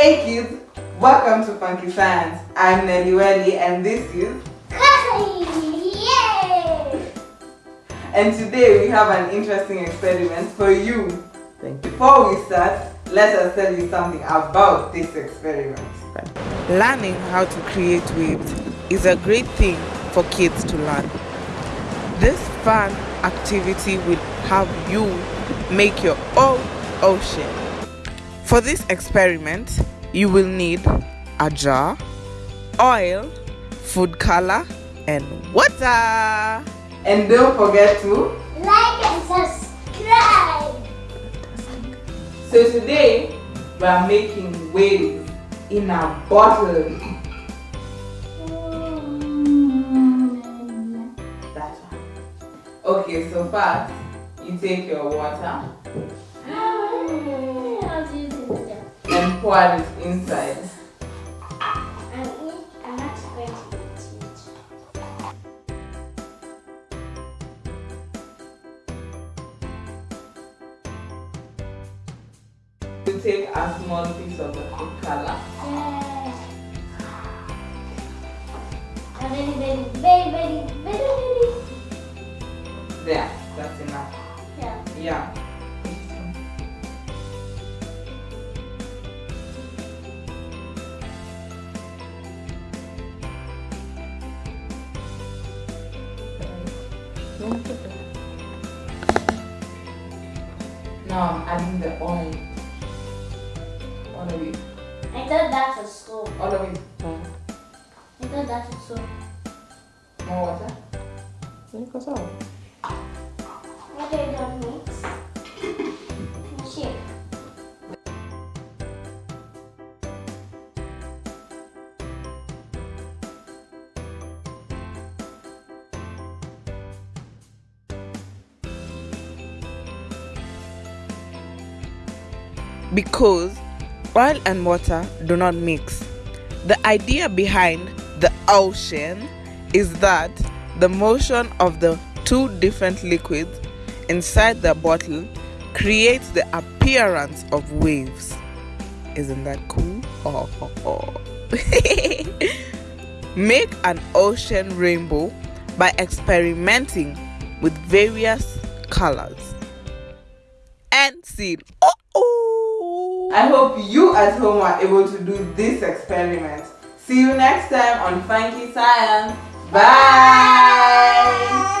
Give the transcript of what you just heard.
Hey kids, welcome to Funky Science. I'm Nelly Welly and this is Yay! and today we have an interesting experiment for you. Thank you. Before we start, let us tell you something about this experiment. Learning how to create waves is a great thing for kids to learn. This fun activity will have you make your own ocean. For this experiment, you will need a jar, oil, food color, and water. And don't forget to. Like and subscribe! So today we are making waves in a bottle. Okay, so first you take your water and pour inside. I'm, eat, I'm not going to eat it. You take a small piece of the food color. Yeah. Very, very, very, very, very, very. There, that's enough. Yeah. Yeah. Now I'm adding the oil. All of it. I thought that's a soap. All of it. I thought that's a soap. More water. What do because oil and water do not mix. The idea behind the ocean is that the motion of the two different liquids inside the bottle creates the appearance of waves. Isn't that cool? Oh, oh, oh. Make an ocean rainbow by experimenting with various colors and see. Oh. I hope you at home are able to do this experiment. See you next time on Funky Science. Bye!